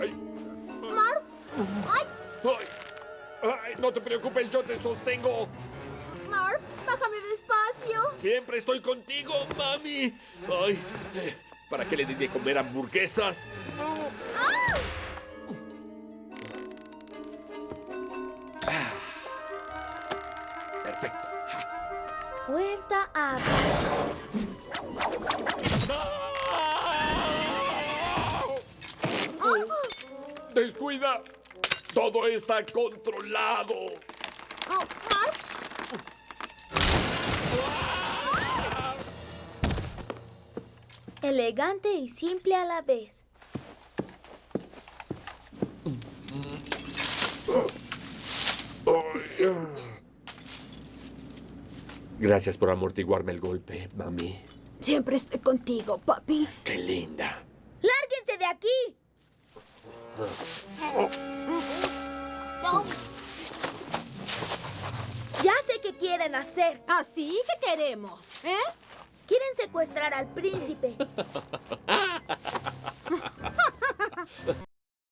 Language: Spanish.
Ay, Marv. ¡Ay! ay, no te preocupes, yo te sostengo. Marv, bájame despacio. Siempre estoy contigo, mami. Ay, eh, ¿para qué le di de comer hamburguesas? Ah, Perfecto. Puerta abre. Descuida. Todo está controlado. Oh. Elegante y simple a la vez. Gracias por amortiguarme el golpe, mami. Siempre estoy contigo, papi. Qué linda. ¡Lárguense de aquí! Ya sé qué quieren hacer. Así que queremos, ¿eh? Quieren secuestrar al príncipe. Ah,